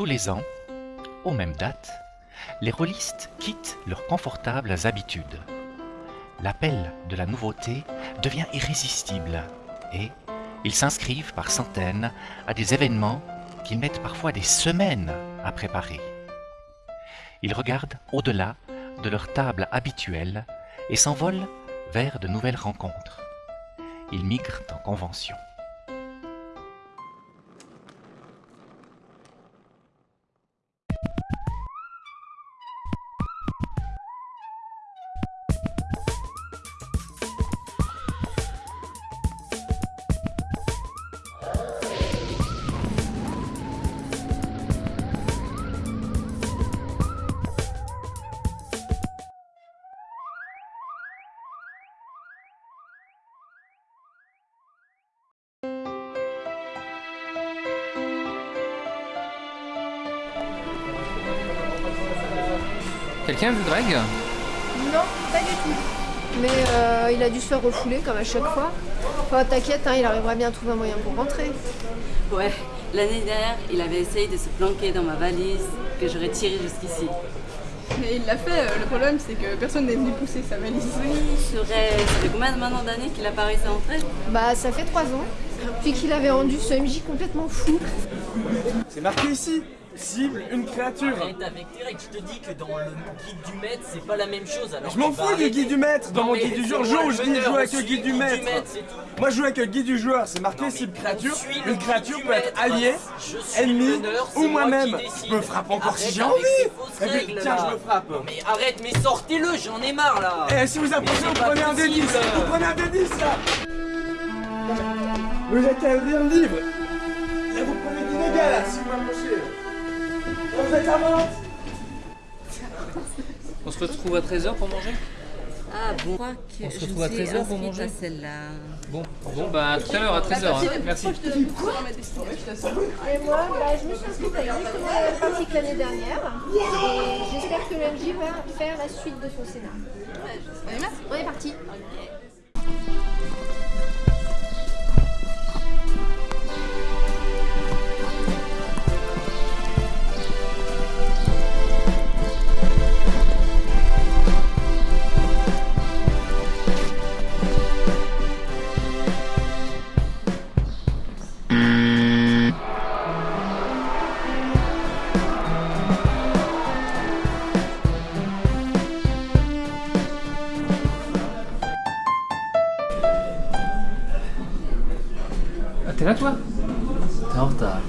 Tous les ans, aux mêmes dates, les rôlistes quittent leurs confortables habitudes. L'appel de la nouveauté devient irrésistible et ils s'inscrivent par centaines à des événements qu'ils mettent parfois des semaines à préparer. Ils regardent au-delà de leur table habituelle et s'envolent vers de nouvelles rencontres. Ils migrent en convention. Quelqu'un veut Greg Non, pas du tout. Mais euh, il a dû se faire refouler comme à chaque fois. Enfin, t'inquiète, hein, il arrivera bien à trouver un moyen pour rentrer. Ouais, l'année dernière, il avait essayé de se planquer dans ma valise que j'aurais tirée jusqu'ici. Mais il l'a fait, euh, le problème c'est que personne n'est venu pousser sa valise. Oui, serait... ça fait combien de maintenant d'années qu'il a pas réussi à entrer Bah, ça fait trois ans. Puis qu'il avait rendu ce MJ complètement fou. C'est marqué ici Cible, une créature. Avec je te dis que dans le guide du maître, c'est pas la même chose. Alors Je m'en fous du guide du maître. Dans Non, mon guide du joueur, jour je dis jouer avec le guide du maître. Moi je joue avec le guide du joueur, c'est marqué cible créature, une créature peut être alliée, Je suis ennemi le meneur, ou moi-même. Je me frappe encore si j'ai envie. Tiens, je me frappe. Mais arrête, mais sortez-le, j'en ai marre là. Eh, si vous approchez, vous prenez un possible. D10 Vous prenez un D10 là. Vous ouvrir le livre. Là vous prenez des dégâts là, Là vous êtes à vente On se retrouve à 13h pour manger? Ah bon, je crois que On se je retrouve à me suis 13 heures pour inscrite manger? à celle-là. Bon, bon bah à tout à l'heure à 13h. Hein. Merci. Et moi, bah, je me suis inscrite à exactement la même partie que l'année dernière. Et j'espère que le MJ va faire la suite de son scénario. T'es là toi T'es en retard.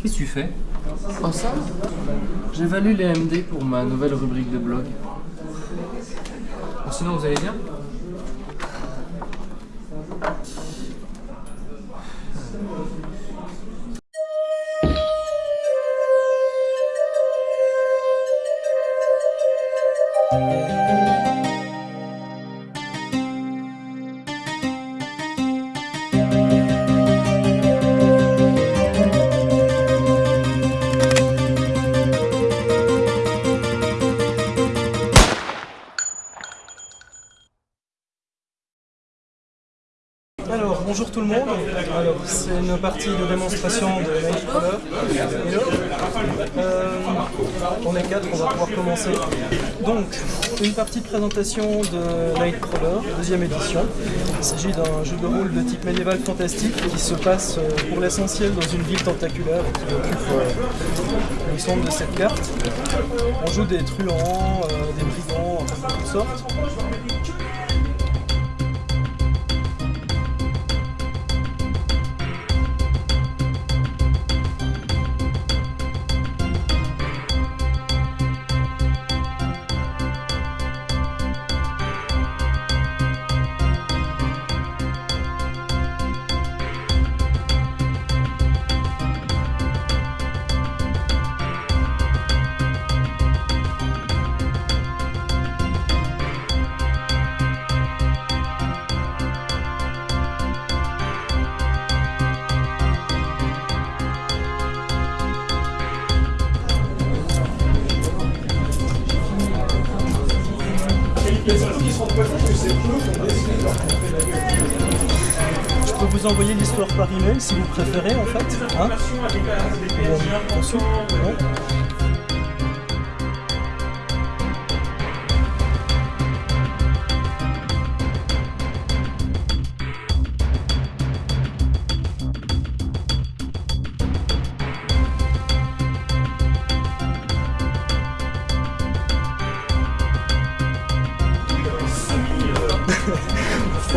Qu'est-ce que tu fais Oh ça J'évalue les MD pour ma nouvelle rubrique de blog. Bon, sinon vous allez bien Alors, bonjour tout le monde. Alors, c'est une partie de démonstration de Nightcrawler. Euh, on est quatre, on va pouvoir commencer. Donc, une partie de présentation de Nightcrawler, deuxième édition. Il s'agit d'un jeu de rôle de type médiéval fantastique qui se passe euh, pour l'essentiel dans une ville tentaculaire qui occupe euh, le centre de cette carte. On joue des truands, des brigands, de toutes sortes. Je peux vous envoyer l'histoire par email si vous préférez en fait. Hein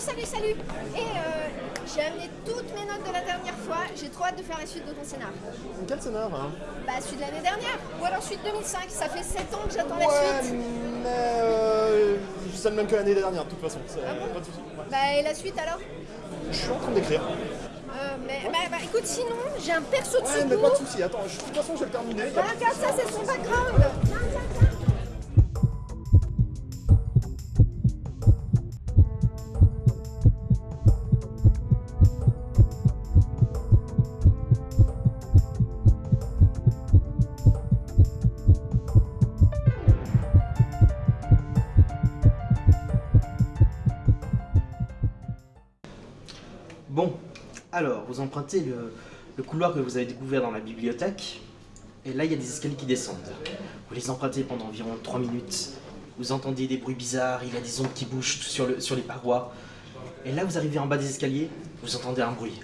salut, salut, salut Et euh, j'ai amené toutes mes notes de la dernière fois. J'ai trop hâte de faire la suite de ton scénar. Quel scénar hein Bah, celui de l'année dernière. Ou alors celui de 2005. Ça fait 7 ans que j'attends la suite. mais euh, c'est le même que l'année dernière de toute façon. Ah bon pas de soucis. Ouais. Bah, et la suite alors? Je suis en train d'écrire. Euh, mais, bah, bah, écoute, sinon, j'ai un perso de Ouais, mais pas de soucis. Attends, je- de toute façon, je vais le terminer. Bah, regarde, ça, c'est son background. Alors, vous empruntez le, le couloir que vous avez découvert dans la bibliothèque, et là, il y a des escaliers qui descendent. Vous les empruntez pendant environ 3 minutes. Vous entendez des bruits bizarres, il y a des ondes qui bougent sur, le, sur les parois. Et là, vous arrivez en bas des escaliers, vous entendez un bruit.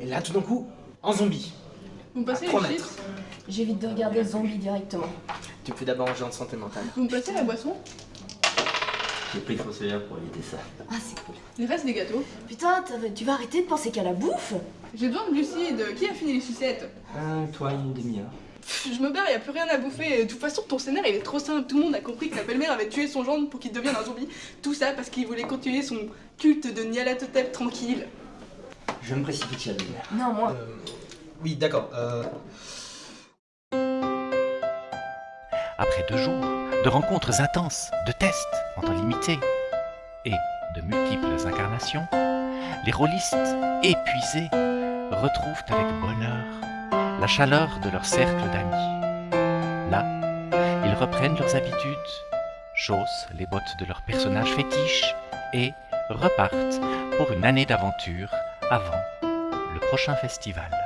Et là, tout d'un coup, en zombie. Vous me passez À trois les mètres. chips J'évite de regarder Zombie directement. Tu me fais d'abord un de santé mentale. Vous me passez la boisson? J'ai pris le fossoyeur pour éviter ça. Ah, c'est cool. Il reste des gâteaux. Putain, tu vas arrêter de penser qu'à la bouffe? J'ai besoin de glucides. Qui a fini les sucettes? Euh, toi, une demi-heure. Je me barre, y a plus rien à bouffer. De toute façon, ton scénario il est trop simple. Tout le monde a compris que la belle-mère avait tué son gendre pour qu'il devienne un zombie. Tout ça parce qu'il voulait continuer son culte de Nyarlathotep tranquille. Je me précipite, Chadine. Non, moi. Euh, oui, d'accord. Euh, Après deux jours de rencontres intenses, de tests en temps limité et de multiples incarnations, les rôlistes, épuisés, retrouvent avec bonheur la chaleur de leur cercle d'amis. Là, ils reprennent leurs habitudes, chaussent les bottes de leurs personnages fétiches et repartent pour une année d'aventure avant le prochain festival.